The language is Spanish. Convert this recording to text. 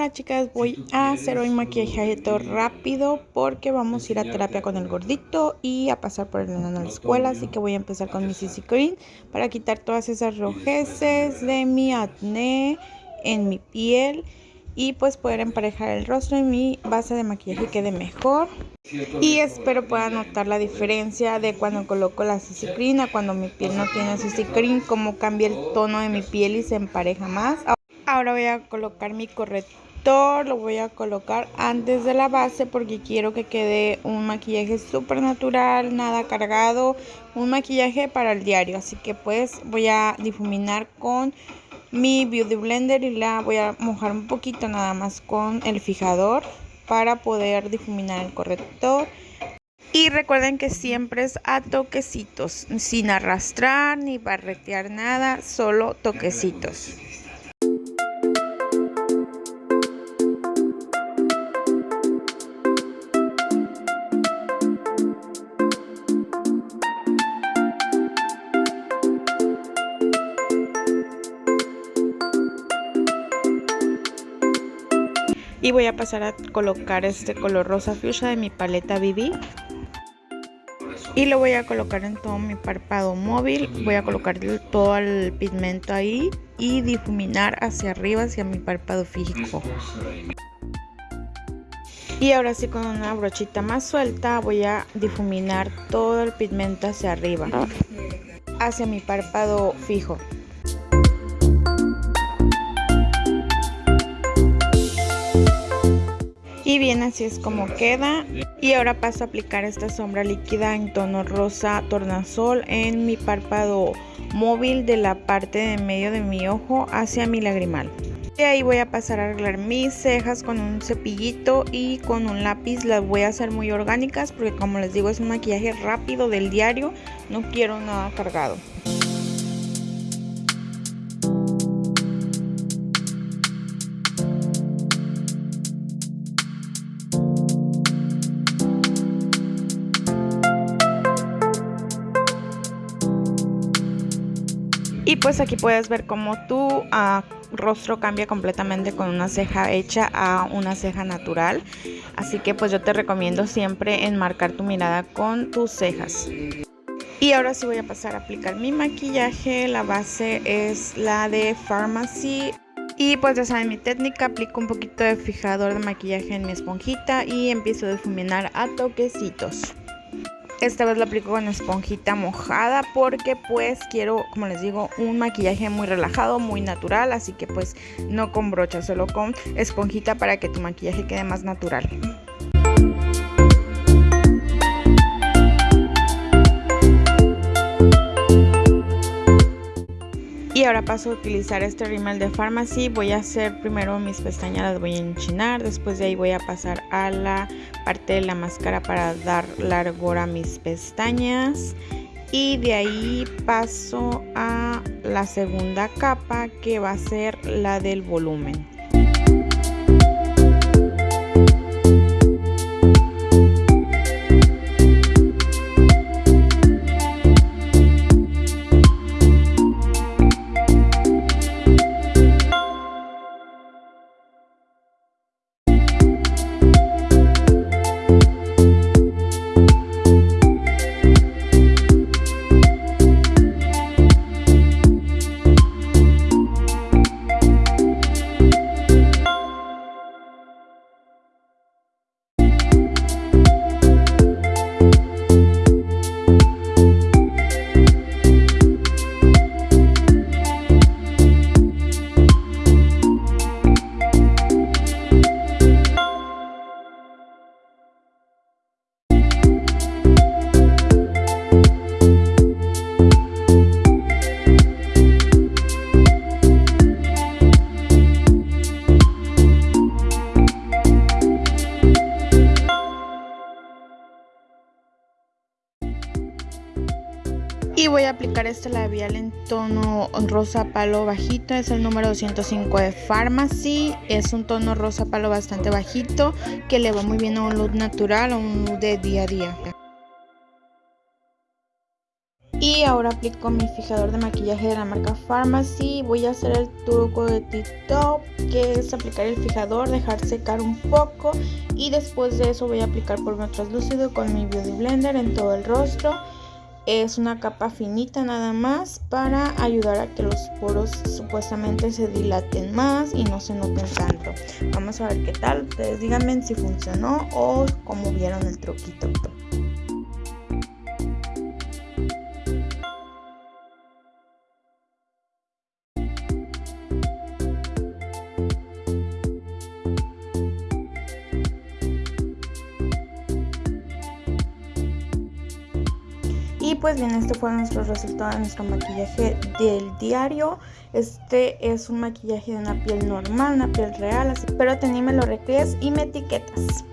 Hola chicas, voy a hacer hoy maquillaje rápido porque vamos a ir a terapia con el gordito y a pasar por el enano a la escuela, así que voy a empezar con mi CC Cream para quitar todas esas rojeces de mi acné en mi piel y pues poder emparejar el rostro y mi base de maquillaje quede mejor y espero puedan notar la diferencia de cuando coloco la CC a cuando mi piel no tiene CC Cream, cómo cambia el tono de mi piel y se empareja más. Ahora voy a colocar mi corrector, lo voy a colocar antes de la base porque quiero que quede un maquillaje súper natural, nada cargado, un maquillaje para el diario. Así que pues voy a difuminar con mi Beauty Blender y la voy a mojar un poquito nada más con el fijador para poder difuminar el corrector. Y recuerden que siempre es a toquecitos, sin arrastrar ni barretear nada, solo toquecitos. Y voy a pasar a colocar este color rosa fuchsia de mi paleta BB y lo voy a colocar en todo mi párpado móvil. Voy a colocar todo el pigmento ahí y difuminar hacia arriba hacia mi párpado fijo y ahora sí con una brochita más suelta voy a difuminar todo el pigmento hacia arriba hacia mi párpado fijo y bien así es como queda. Y ahora paso a aplicar esta sombra líquida en tono rosa tornasol en mi párpado móvil de la parte de medio de mi ojo hacia mi lagrimal. Y ahí voy a pasar a arreglar mis cejas con un cepillito y con un lápiz. Las voy a hacer muy orgánicas porque como les digo es un maquillaje rápido del diario. No quiero nada cargado Y pues aquí puedes ver cómo tu ah, rostro cambia completamente con una ceja hecha a una ceja natural. Así que pues yo te recomiendo siempre enmarcar tu mirada con tus cejas. Y ahora sí voy a pasar a aplicar mi maquillaje. La base es la de Pharmacy. Y pues ya saben mi técnica, aplico un poquito de fijador de maquillaje en mi esponjita y empiezo a difuminar a toquecitos. Esta vez lo aplico con esponjita mojada porque pues quiero, como les digo, un maquillaje muy relajado, muy natural. Así que pues no con brocha, solo con esponjita para que tu maquillaje quede más natural. Paso a utilizar este rímel de Pharmacy. Voy a hacer primero mis pestañas, las voy a enchinar. Después de ahí voy a pasar a la parte de la máscara para dar largor a mis pestañas. Y de ahí paso a la segunda capa que va a ser la del volumen. Y voy a aplicar este labial en tono rosa palo bajito, es el número 205 de Pharmacy, es un tono rosa palo bastante bajito que le va muy bien a un look natural o un look de día a día. Y ahora aplico mi fijador de maquillaje de la marca Pharmacy. Voy a hacer el truco de TikTok, que es aplicar el fijador, dejar secar un poco y después de eso voy a aplicar polvo translúcido con mi Beauty Blender en todo el rostro. Es una capa finita nada más para ayudar a que los poros supuestamente se dilaten más y no se noten tanto. Vamos a ver qué tal. Ustedes díganme si funcionó o cómo vieron el truquito. Pues bien, este fue nuestro resultado de nuestro maquillaje del diario. Este es un maquillaje de una piel normal, una piel real, así, pero te me lo recrees y me etiquetas.